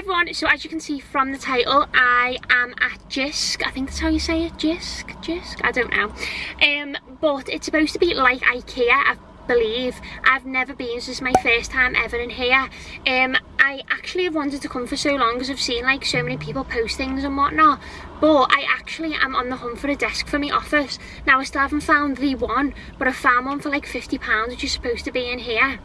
everyone, so as you can see from the title, I am at Jysk. I think that's how you say it, Jysk, Jysk, I don't know. Um, but it's supposed to be like Ikea, I believe. I've never been, so this is my first time ever in here. Um, I actually have wanted to come for so long because I've seen like so many people post things and whatnot. But I actually am on the hunt for a desk for my office. Now I still haven't found the one, but I found one for like £50, which is supposed to be in here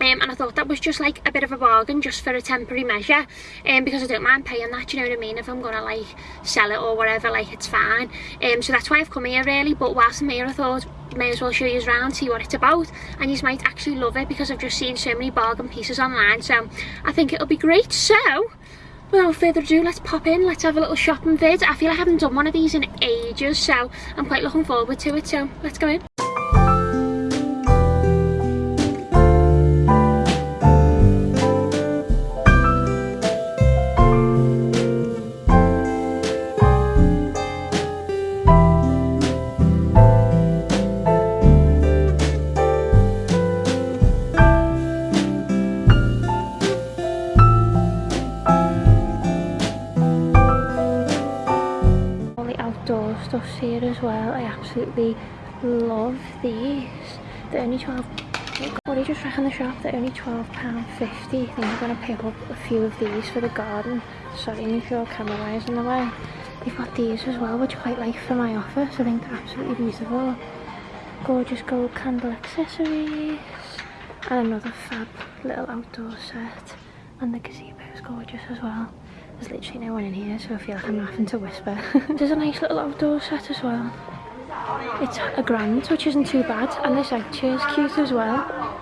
um, and I thought that was just like a bit of a bargain just for a temporary measure um, because I don't mind paying that, you know what I mean, if I'm gonna like sell it or whatever, like it's fine. Um, so that's why I've come here really, but whilst I'm here I thought may as well show you around, see what it's about, and you might actually love it because I've just seen so many bargain pieces online, so I think it'll be great. So, without further ado, let's pop in, let's have a little shopping vid. I feel I haven't done one of these in ages, so I'm quite looking forward to it, so let's go in. These. They're only 12 what do you just reckon the shop? They're only £12.50. I think I'm going to pick up a few of these for the garden. Sorry if your camera wires in the way. They've got these as well, which I quite like for my office. I think they're absolutely beautiful. Gorgeous gold candle accessories. And another fab little outdoor set. And the gazebo is gorgeous as well. There's literally no one in here, so I feel like I'm having to whisper. There's a nice little outdoor set as well. It's a grand, which isn't too bad. And this egg chair's cute as well.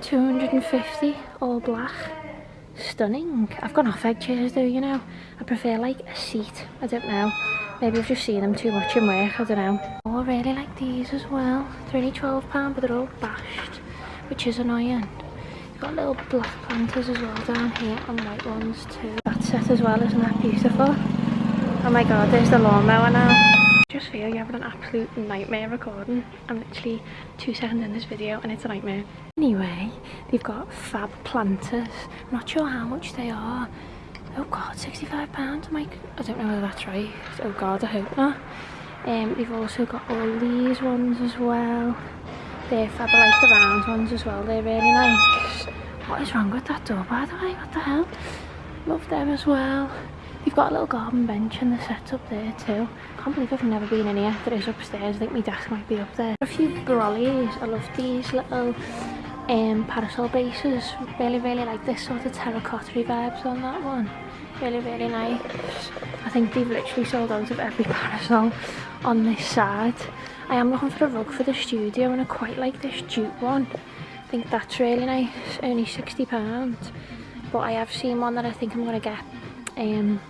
250, all black. Stunning. I've gone off egg chairs though, you know. I prefer like a seat. I don't know. Maybe I've just seen them too much in work, I don't know. Oh, I really like these as well. They're only £12, but they're all bashed, which is annoying got little black planters as well down here and white ones too. That set as well, isn't that beautiful? Oh my god, there's the lawnmower now. Just feel you're having an absolute nightmare recording. I'm literally two seconds in this video and it's a nightmare. Anyway, they've got fab planters. I'm not sure how much they are. Oh god, £65? I'm like, I don't know whether that's right. Oh god, I hope not. Um, they've also got all these ones as well. They're fab, I like the round ones as well, they're really nice. What is wrong with that door by the way, what the hell? Love them as well. You've got a little garden bench and the set up there too. Can't believe I've never been in here. There is upstairs, I think my desk might be up there. A few brollies, I love these little um, parasol bases. Really, really like this sort of terracotta vibes on that one. Really, really nice. I think they've literally sold out of every parasol on this side. I am looking for a rug for the studio and I quite like this jute one. I think that's really nice, only £60. But I have seen one that I think I'm going to get um,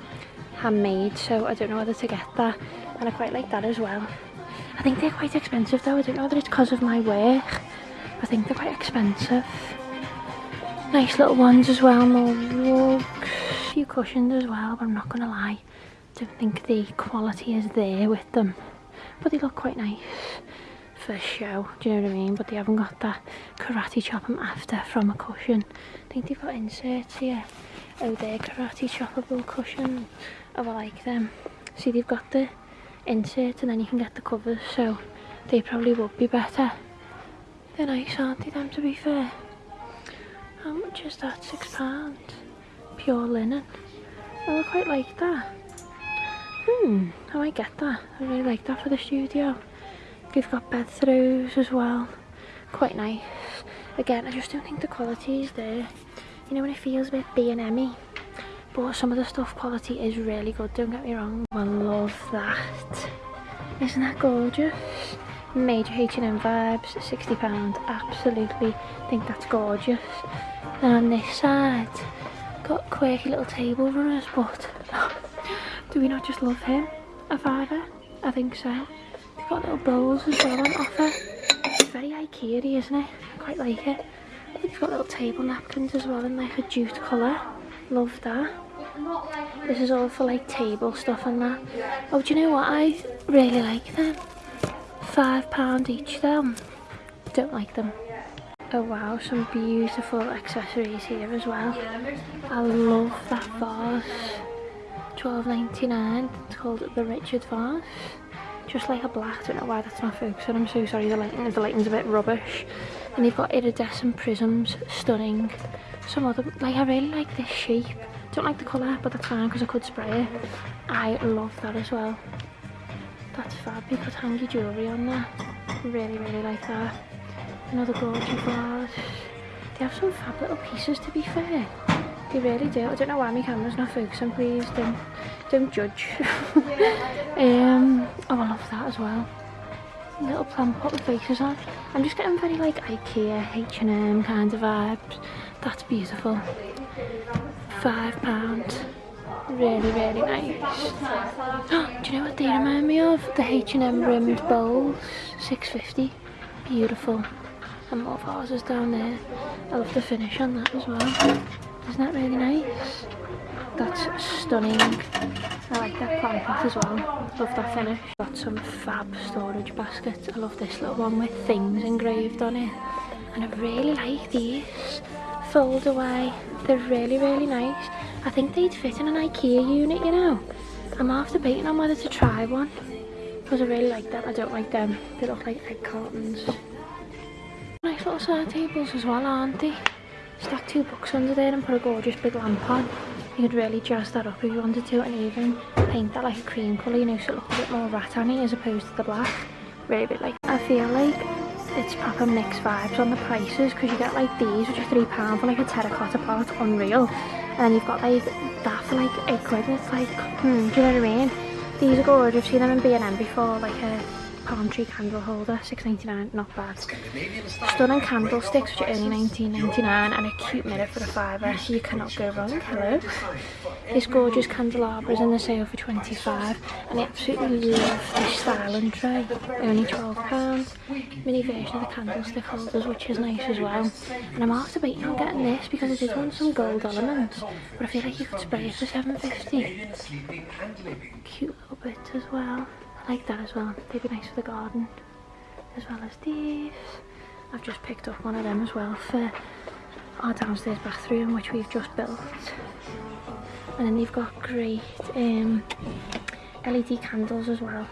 handmade, so I don't know whether to get that. And I quite like that as well. I think they're quite expensive though, I don't know whether it's because of my work. I think they're quite expensive. Nice little ones as well, more rugs, few cushions as well, but I'm not to lie. I don't think the quality is there with them but they look quite nice for show, do you know what I mean? But they haven't got that karate chop them after from a cushion. I think they've got inserts here. Oh, they're karate choppable cushion. Oh, I like them. See, they've got the insert and then you can get the covers, so they probably would be better. They're nice, aren't they, them, to be fair? How much is that? Six pounds. Pure linen. Oh, I quite like that. Hmm, I might get that. I really like that for the studio. We've got bed throws as well. Quite nice. Again, I just don't think the quality is there. You know when it feels a bit B&M-y? But some of the stuff quality is really good, don't get me wrong. I love that. Isn't that gorgeous? Major H&M vibes, £60. Absolutely think that's gorgeous. And on this side, got quirky little table runners, but Do we not just love him? A father? I think so. They've got little bowls as well on offer. It's very Ikea isn't it? I quite like it. They've got little table napkins as well in like a jute colour. Love that. This is all for like table stuff and that. Oh, do you know what? I really like them. Five pound each them. Don't like them. Oh wow, some beautiful accessories here as well. I love that vase. Twelve ninety nine. It's called the Richard vase. Just like a black, I don't know why that's not focusing. I'm so sorry, the lighting, the lighting's a bit rubbish. And you've got iridescent prisms, stunning. Some other, like I really like this shape. Don't like the colour, but that's fine because I could spray it. I love that as well. That's fab. You could hang your jewellery on that. Really, really like that. Another gorgeous vase. They have some fab little pieces to be fair. They really do. I don't know why my camera's not focusing, please. Don't, don't judge. um, oh, I love that as well. Little plant pot with faces on. I'm just getting very like Ikea, H&M kind of vibes. That's beautiful. Five pounds. Really, really nice. do you know what they remind me of? The H&M rimmed bowls. 650. Beautiful and more vases down there. I love the finish on that as well. Isn't that really nice? That's stunning. I like that plant as well. Love that finish. Got some fab storage baskets. I love this little one with things engraved on it. And I really like these. Fold away. They're really, really nice. I think they'd fit in an Ikea unit, you know. I'm after debating on whether to try one. Because I really like them. I don't like them. They look like egg cartons. Nice little side tables as well, aren't they? Stack two books under there and put a gorgeous big lamp on. You could really jazz that up if you wanted to and even paint that like a cream colour, you know, so it looks a bit more rattan as opposed to the black. Really bit like, I feel like it's proper mixed vibes on the prices because you get like these which are £3 for like a terracotta pot, unreal. And then you've got like that for like 8 quid and it's like, hmm, do you know what I mean? These are gorgeous, I've seen them in B&M before, like a palm tree candle holder, 6.99, not bad. Stunning candlesticks, which are only 19.99, and a cute mirror for a fiver, so you cannot go wrong. Hello. This gorgeous candelabra is in the sale for 25, and I absolutely love this style and tray, only 12 pounds. Mini version of the candlestick holders, which is nice as well. And I'm after debating on getting this because I did want some gold elements, but I feel like you could spray it for 7.50. Cute little bit as well. I like that as well. They'd be nice for the garden. As well as these. I've just picked up one of them as well for our downstairs bathroom which we've just built. And then they've got great um, LED candles as well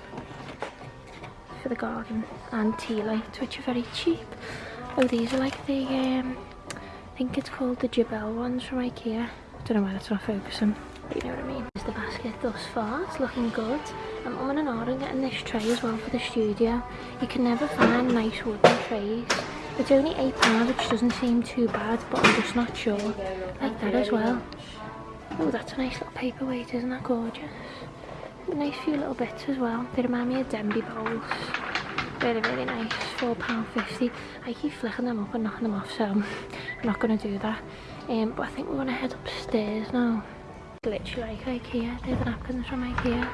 for the garden and tea lights which are very cheap. Oh these are like the, um, I think it's called the Jabel ones from Ikea. I don't know why that's not focusing you know what I mean. There's the basket thus far, it's looking good. I'm on an order getting this tray as well for the studio. You can never find nice wooden trays. It's only £8 which doesn't seem too bad but I'm just not sure. Like that as well. Oh that's a nice little paperweight isn't that gorgeous? Nice few little bits as well. They remind me of Denby bowls. Really really nice. £4.50. I keep flicking them up and knocking them off so I'm not going to do that. Um, but I think we're going to head upstairs now literally like Ikea, they're the napkins from Ikea.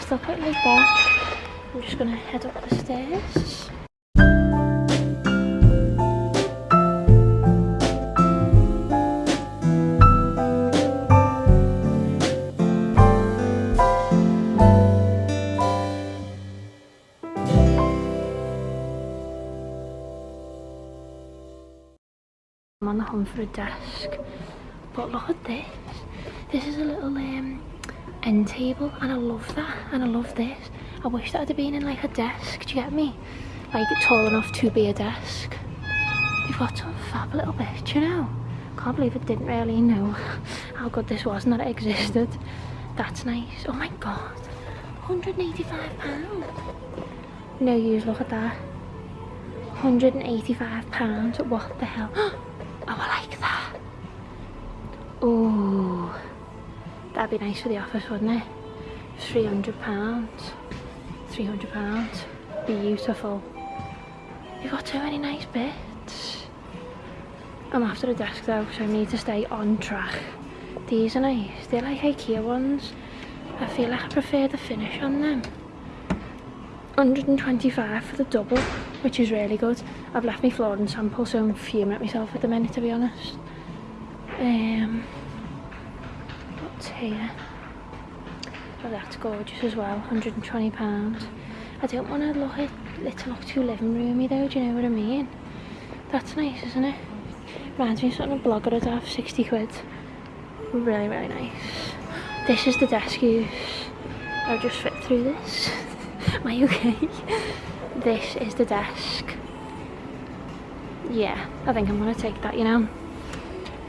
I still quite like that. I'm just gonna head up the stairs. I'm on the hunt for a desk, but look at this. This is a little um, end table and I love that and I love this. I wish that had been in like a desk, do you get me? Like tall enough to be a desk. You've got some fab little bit, you know? Can't believe I didn't really know how good this was and that it existed. That's nice. Oh my god. 185 pounds. No use, look at that. 185 pounds. What the hell? Oh, I like that. Oh. That'd be nice for the office, wouldn't it? £300. £300. Beautiful. You've got so many nice bits. I'm after a desk though, so I need to stay on track. These are nice. They're like Ikea ones. I feel like I prefer the finish on them. 125 for the double, which is really good. I've left my flooring sample, so I'm fuming at myself at the minute, to be honest. Um, here. Oh, that's gorgeous as well, £120. I don't want to look it to look too living roomy though, do you know what I mean? That's nice, isn't it? Reminds me of something a blogger would have, 60 quid. Really, really nice. This is the desk use. I'll just fit through this. Am I okay? this is the desk. Yeah, I think I'm gonna take that, you know.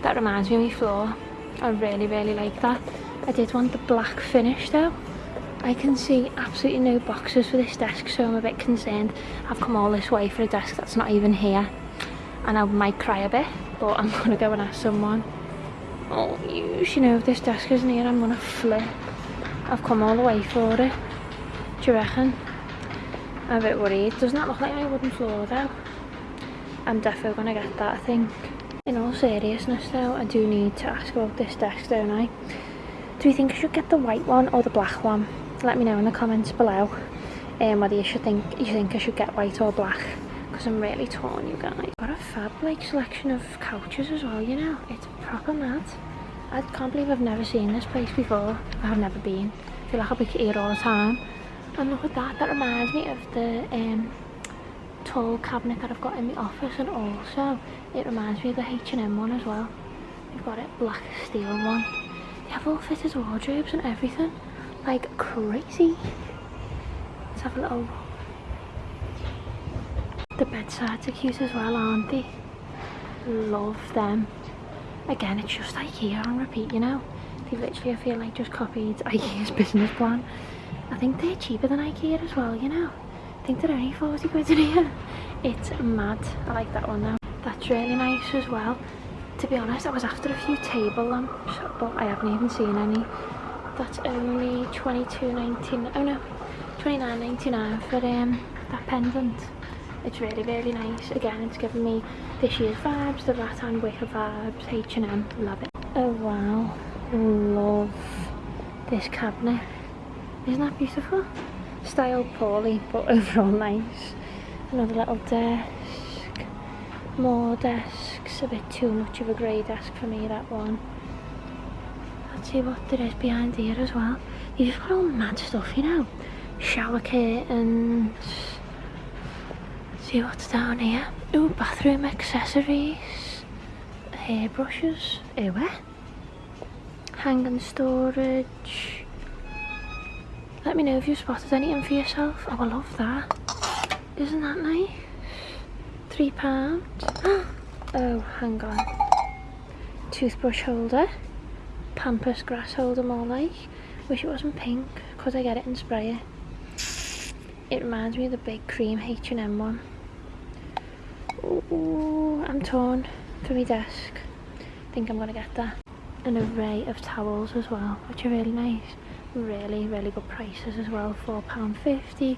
That reminds me of my floor. I really, really like that. I did want the black finish though. I can see absolutely no boxes for this desk so I'm a bit concerned. I've come all this way for a desk that's not even here and I might cry a bit but I'm gonna go and ask someone. Oh you, you know if this desk isn't here I'm gonna flip. I've come all the way for it. Do you reckon? I'm a bit worried. Doesn't that look like my wooden floor though? I'm definitely gonna get that I think. In all seriousness though, I do need to ask about this desk, don't I? Do you think I should get the white one or the black one? Let me know in the comments below um, whether you should think you think I should get white or black because I'm really torn you guys. Got a fab like selection of couches as well, you know. It's proper mad. I can't believe I've never seen this place before. I've never been. I feel like I'll be here all the time. And look at that, that reminds me of the um, tall cabinet that I've got in my office and also it reminds me of the H&M one as well. We've got it black steel one. They have all fitted wardrobes and everything. Like crazy. Let's have a little The bedsides are cute as well, aren't they? Love them. Again, it's just IKEA on repeat, you know? They literally, I feel like, just copied IKEA's business plan. I think they're cheaper than IKEA as well, you know? I think they're only 40 quid in here. It's mad. I like that one now. That's really nice as well. To be honest, I was after a few table lamps, but I haven't even seen any. That's only 22.99. Oh no, 29.99 for um, that pendant. It's really, really nice. Again, it's giving me this year's vibes, the Rattan Wicker vibes, H&M. Love it. Oh wow, love this cabinet. Isn't that beautiful? Styled poorly, but overall nice. Another little desk. More desks. A bit too much of a grey desk for me, that one. Let's see what there is behind here as well. You've just got all mad stuff, you know. Shower curtains. Let's see what's down here. Oh, bathroom accessories. Hairbrushes. Ew, eh? Hanging storage. Let me know if you've spotted anything for yourself. Oh, I love that. Isn't that nice? Three pounds. oh, hang on. Toothbrush holder. Pampas grass holder more like. Wish it wasn't pink. because I get it in spray it? It reminds me of the big cream H&M one. Ooh, I'm torn for my desk. I think I'm gonna get that. An array of towels as well, which are really nice. Really, really good prices as well. £4.50,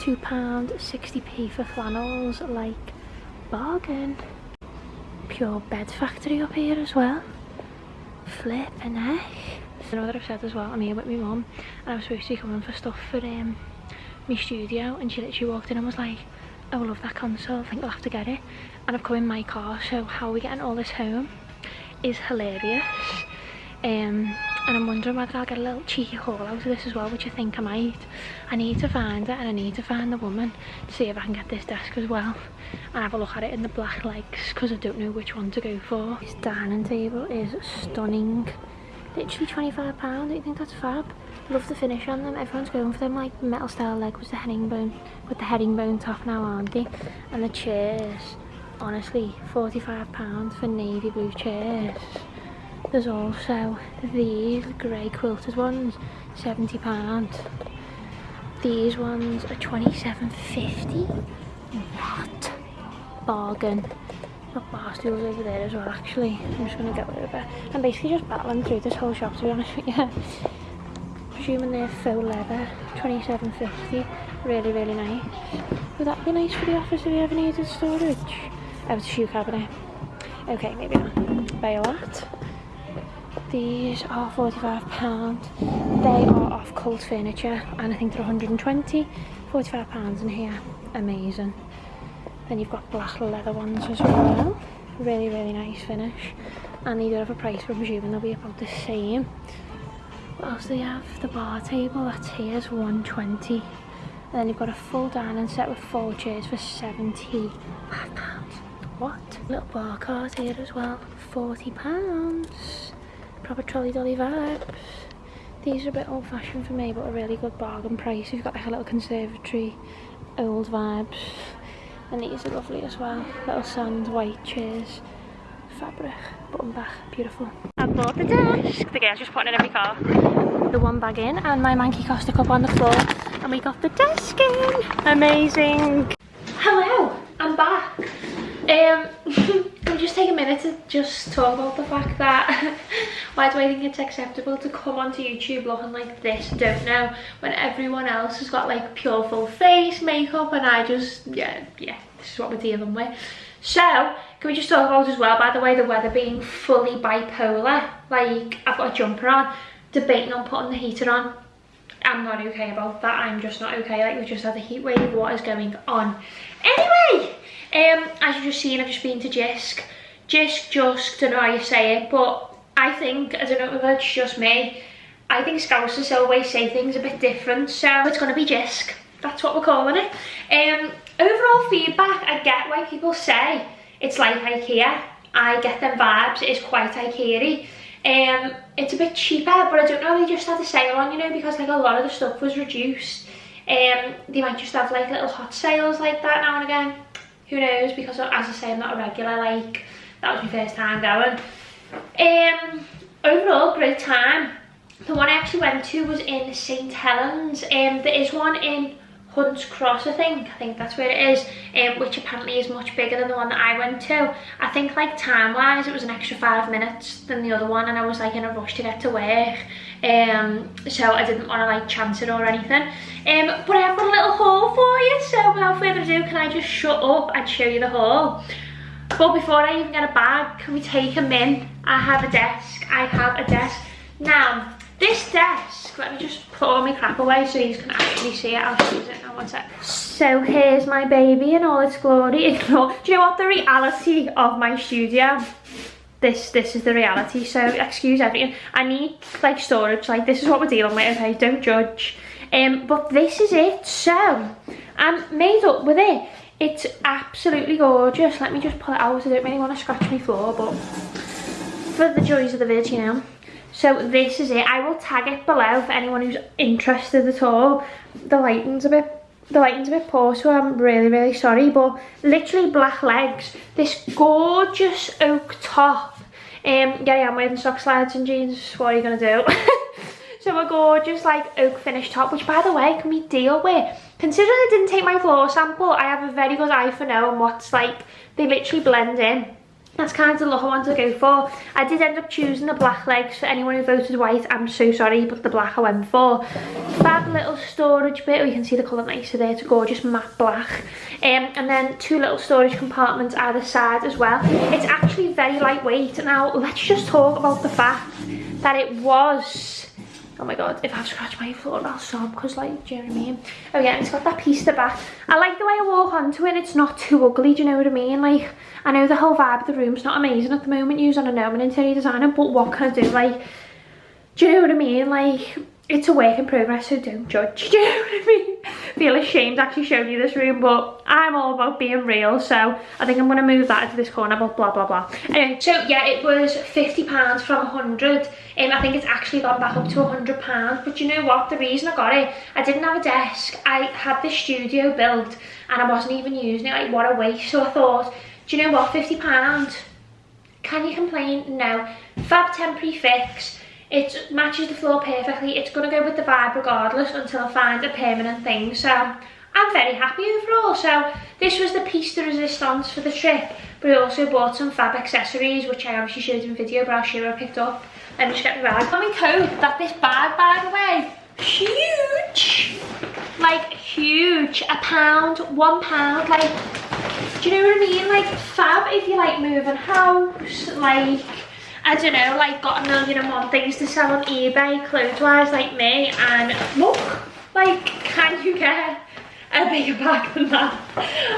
£2, 60p for flannels, like bargain. Pure bed factory up here as well. Flip and heck. I know that I've said as well, I'm here with my mum and I was supposed to be coming for stuff for um, my studio and she literally walked in and was like, oh I love that console, I think I'll have to get it. And I've come in my car, so how are we getting all this home is hilarious. Um, and I'm wondering whether I'll get a little cheeky haul out of this as well, which I think I might. I need to find it and I need to find the woman to see if I can get this desk as well and have a look at it in the black legs because I don't know which one to go for. This dining table is stunning. Literally £25, don't you think that's fab? Love the finish on them, everyone's going for them like metal style leg with the herringbone, with the herringbone top now aren't they? And the chairs, honestly, £45 for navy blue chairs. There's also these grey quilted ones, £70. These ones are 27.50. What? Bargain. Got bar stools over there as well actually. I'm just gonna go over. I'm basically just battling through this whole shop to be honest with you. Presuming they're faux leather, 27.50. Really, really nice. Would that be nice for the office if you ever needed storage? Oh, it's a shoe cabinet. Okay, maybe not. Buy a lot. These are £45. They are off Cult Furniture and I think they're 120 £45 in here. Amazing. Then you've got black leather ones as well. Really, really nice finish. And they do have a price, but I'm presuming they'll be about the same. What else do they have? The bar table, that's here is 120 And then you've got a full dining set with four chairs for £75. what. Little bar cart here as well, 40 pounds. Proper trolley dolly vibes. These are a bit old fashioned for me, but a really good bargain price. We've got like a little conservatory, old vibes. And these are lovely as well. Little sand white chairs, fabric, button back, beautiful. I bought the desk. The girl's just putting it in every car. The one bag in and my Manky Costa cup on the floor. And we got the desk in. Amazing. Hello, I'm back. Um, can we just take a minute to just talk about the fact that why do I think it's acceptable to come onto YouTube looking like this? Don't know. When everyone else has got like pure full face makeup and I just, yeah, yeah, this is what we're dealing with. So, can we just talk about as well, by the way, the weather being fully bipolar. Like, I've got a jumper on, debating on putting the heater on. I'm not okay about that. I'm just not okay. Like, we just had a heat wave. What is going on? Anyway, um, as you've just seen, I've just been to Jysk. Jysk, Jusk, don't know how you say it, but I think, I don't know if it's just me, I think Scousers always say things a bit different, so it's going to be Jysk. That's what we're calling it. Um, overall feedback, I get why people say it's like Ikea. I get them vibes, it's quite Ikea-y. Um, it's a bit cheaper, but I don't know, they just had a sale on, you know, because like a lot of the stuff was reduced. Um, they might just have like little hot sales like that now and again who knows because as I say I'm not a regular like that was my first time going. Um overall great time. The one I actually went to was in St Helens. Um there is one in Hunts Cross I think. I think that's where it is. Um which apparently is much bigger than the one that I went to. I think like time wise it was an extra five minutes than the other one and I was like in a rush to get to work. Um so I didn't want to like chance it or anything. Um but I have got a little haul for you so without further ado can I just shut up and show you the haul? But before I even get a bag can we take them in I have a desk. I have a desk. Now this desk let me just put all my crap away so you can actually see it. I'll use it now one sec so here's my baby in all its glory. Ignore do you know what the reality of my studio? This this is the reality so excuse everything. I need like storage. Like this is what we're dealing with okay? Don't judge. Um but this is it. So i'm made up with it. It's absolutely gorgeous. Let me just pull it out. I don't really want to scratch my floor but for the joys of the vid you know so this is it. I will tag it below for anyone who's interested at all. The lighting's a bit the lighting's a bit poor so I'm really really sorry but literally black legs. This gorgeous oak top. Um yeah I am wearing sock slides and jeans. What are you gonna do? So a gorgeous like oak finish top which by the way can we deal with? Considering I didn't take my floor sample I have a very good eye for knowing what's like they literally blend in that's kind of the look I want to go for. I did end up choosing the black legs for anyone who voted white. I'm so sorry, but the black I went for. Fab little storage bit. Oh, you can see the colour nicer there. It's a gorgeous matte black. Um, and then two little storage compartments either side as well. It's actually very lightweight. Now, let's just talk about the fact that it was oh my god if i scratch my floor i'll sob because like do you know what i mean? Oh yeah it's got that piece the back. I like the way i walk onto it it's not too ugly do you know what i mean? Like i know the whole vibe of the room's not amazing at the moment using a know an interior designer but what can i do? Like do you know what i mean? Like it's a work in progress so don't judge do you know what i mean feel ashamed actually showing you this room but i'm all about being real so i think i'm going to move that into this corner but blah blah blah. Anyway so yeah it was 50 pounds from 100 and um, i think it's actually gone back up to 100 pounds but you know what? The reason i got it i didn't have a desk. I had this studio built and i wasn't even using it. Like what a waste. So i thought do you know what? 50 pounds. Can you complain? No. Fab temporary fix it matches the floor perfectly. It's going to go with the vibe regardless until I find a permanent thing. So I'm very happy overall. So this was the piece de resistance for the trip. But I also bought some fab accessories, which I obviously showed in video, but I'll show you I picked up. Let me just get my bag. Got me coat that this bag, by the way, huge. Like huge. A pound, one pound, like, do you know what I mean? Like fab if you like moving house, like I don't know, like got a million and one things to sell on eBay, clothes-wise, like me, and look, like, can you get a bigger bag than that?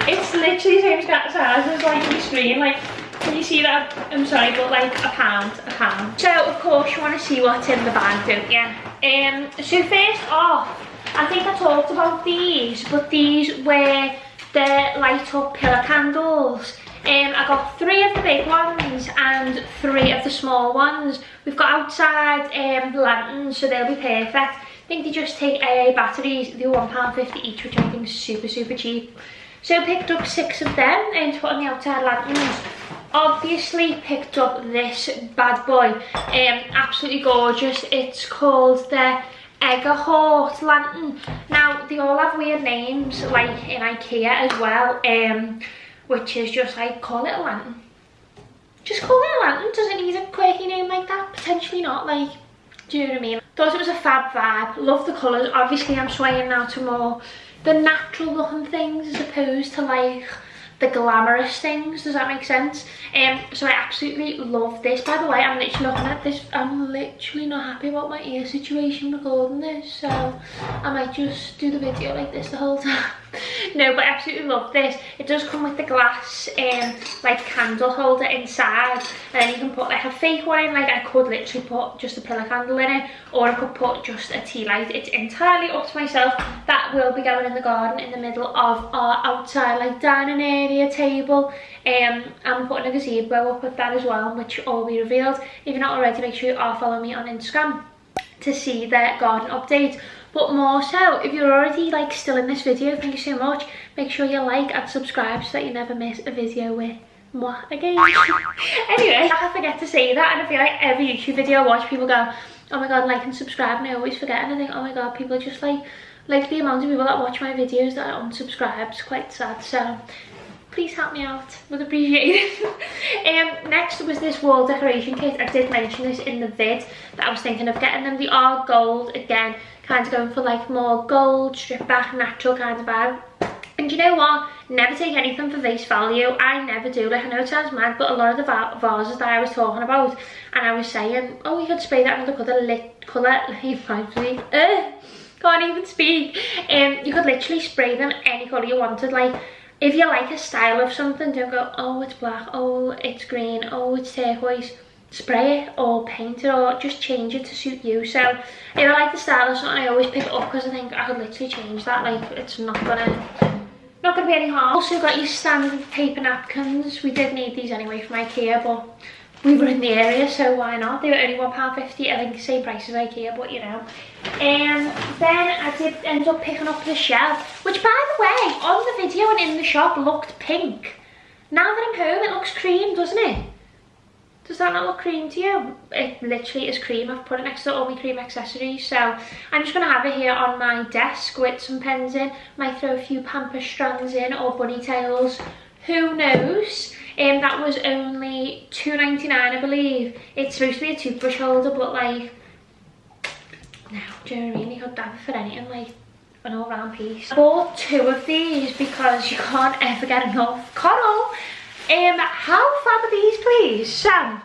It's literally the same size as like the screen, like, can you see that? I'm sorry, but like a pound, a pound. So, of course, you want to see what's in the bag, don't you? Um, so first off, I think I talked about these, but these were the light up pillar candles Um, I got three of the big ones and three of the small ones. We've got outside um, lanterns, so they'll be perfect. I think they just take AA batteries. They're £1.50 each, which I think is super, super cheap. So I picked up six of them and put on the outside lanterns. Obviously picked up this bad boy. Um, absolutely gorgeous. It's called the Eggerhort lantern. Now, they all have weird names, like in Ikea as well. Um, which is just like call it a lantern. Just call it a lantern. Does it need a quirky name like that. Potentially not like do you know what i mean? Thought it was a fab vibe. Love the colors obviously i'm swaying now to more the natural looking things as opposed to like the glamorous things. Does that make sense? Um so i absolutely love this. By the way i'm literally looking at this. I'm literally not happy about my ear situation recording this. So i might just do the video like this the whole time no but i absolutely love this. It does come with the glass um like candle holder inside. And then you can put like a fake one in like i could literally put just a pillar candle in it or i could put just a tea light. It's entirely up to myself. That will be going in the garden in the middle of our outside like dining area table. Um i'm putting a gazebo up with that as well which all be revealed. If you're not already make sure you are following me on instagram to see the garden update but more so if you're already like still in this video thank you so much. Make sure you like and subscribe so that you never miss a video with moi again. Anyway i forget to say that and i feel like every youtube video i watch people go oh my god like and subscribe and i always forget and i think oh my god people are just like like the amount of people that watch my videos that are unsubscribed is quite sad. So please help me out. Would appreciate it. Um next was this wall decoration kit. I did mention this in the vid that i was thinking of getting them. They are gold again kind of going for like more gold strip back natural kind of vibe. And you know what? Never take anything for face value. I never do. Like i know it sounds mad but a lot of the vases that i was talking about and i was saying oh you could spray that another color lit color like uh, can't even speak. Um you could literally spray them any color you wanted. Like if you like a style of something don't go oh it's black. Oh it's green. Oh it's turquoise spray it or paint it or just change it to suit you. So if i like the style of something i always pick it up because i think i could literally change that like it's not gonna not gonna be any harm. Also got your standard paper napkins. We did need these anyway from ikea but we were in the area so why not? They were only one pound fifty i think same price as ikea but you know. And then i did end up picking up the shelf which by the way on the video and in the shop looked pink. Now that i'm home it looks cream doesn't it does that not look cream to you? It literally is cream. I've put it next to all my cream accessories. So I'm just going to have it here on my desk with some pens in. Might throw a few pampas strands in or bunny tails. Who knows? Um, that was only two ninety nine, I believe. It's supposed to be a toothbrush holder, but like, no, do you know what I mean? You could have it for anything, like an all-round piece. I bought two of these because you can't ever get enough. Coral! Um, how fab are these, please? So,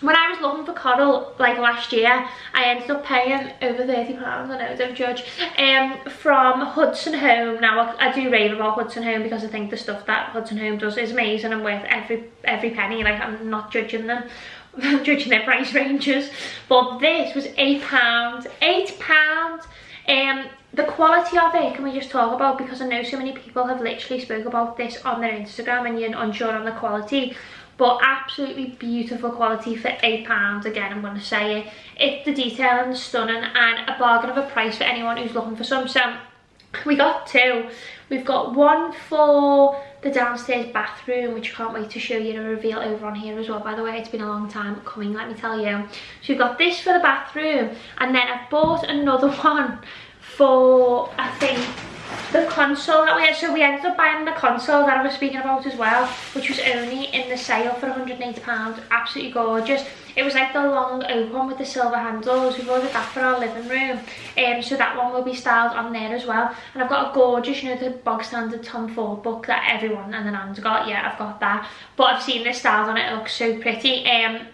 when I was looking for coral like last year, I ended up paying over £30, I know, don't judge, um, from Hudson Home. Now, I, do rave about Hudson Home because I think the stuff that Hudson Home does is amazing and worth every, every penny. Like, I'm not judging them. I'm judging their price ranges. But this was £8. £8. Um, the quality of it can we just talk about? Because I know so many people have literally spoke about this on their Instagram and you're unsure on the quality but absolutely beautiful quality for eight pounds. Again i'm going to say it. It's the detailing stunning and a bargain of a price for anyone who's looking for some. So we got two. We've got one for the downstairs bathroom which I can't wait to show you to reveal over on here as well by the way. It's been a long time coming let me tell you. So we've got this for the bathroom and then I've bought another one for I think the console that we had. So we ended up buying the console that I was speaking about as well which was only in the sale for 180 pounds. Absolutely gorgeous. It was like the long open with the silver handles. We've ordered that for our living room. Um so that one will be styled on there as well. And i've got a gorgeous you know the bog standard tom ford book that everyone and the nan's got. Yeah i've got that. But i've seen this styled on it. It looks so pretty. Um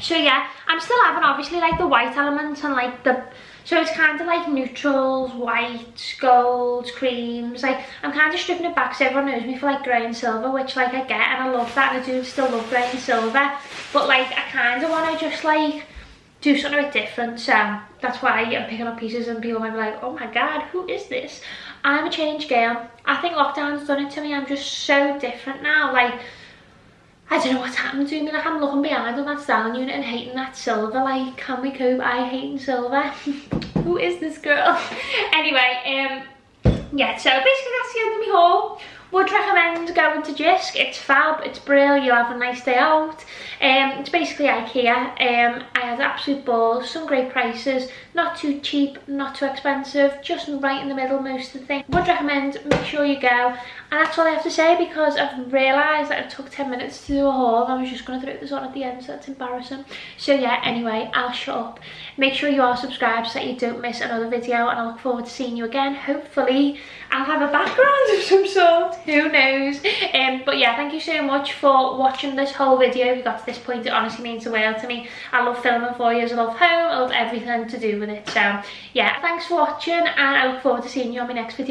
so yeah i'm still having obviously like the white elements and like the so it's kind of like neutrals, whites, gold, creams. Like I'm kind of stripping it back so everyone knows me for like grey and silver, which like I get and I love that and I do still love grey and silver. But like I kind of want to just like do something a bit different. So that's why I'm picking up pieces and people might be like, oh my god, who is this? I'm a change girl. I think lockdown's done it to me. I'm just so different now. Like I don't know what's happened to me, like I'm looking behind on that styling unit and hating that silver, like can we cope? I hate silver. Who is this girl? anyway, um, yeah, so basically that's the end of my haul. Would recommend going to Jysk, it's fab, it's brilliant, you'll have a nice day out. Um, it's basically Ikea, um, I had absolute balls, some great prices, not too cheap, not too expensive, just right in the middle most of the thing. Would recommend, make sure you go. And that's all I have to say because I've realised that it took 10 minutes to do a haul and I was just going to throw this on at the end so that's embarrassing. So yeah, anyway, I'll shut up. Make sure you are subscribed so that you don't miss another video and I look forward to seeing you again. Hopefully I'll have a background of some sort, who knows. Um, but yeah, thank you so much for watching this whole video. If you got to this point, it honestly means the world to me. I love filming for you, I love home, I love everything to do with doing it. So yeah, thanks for watching and I look forward to seeing you on my next video.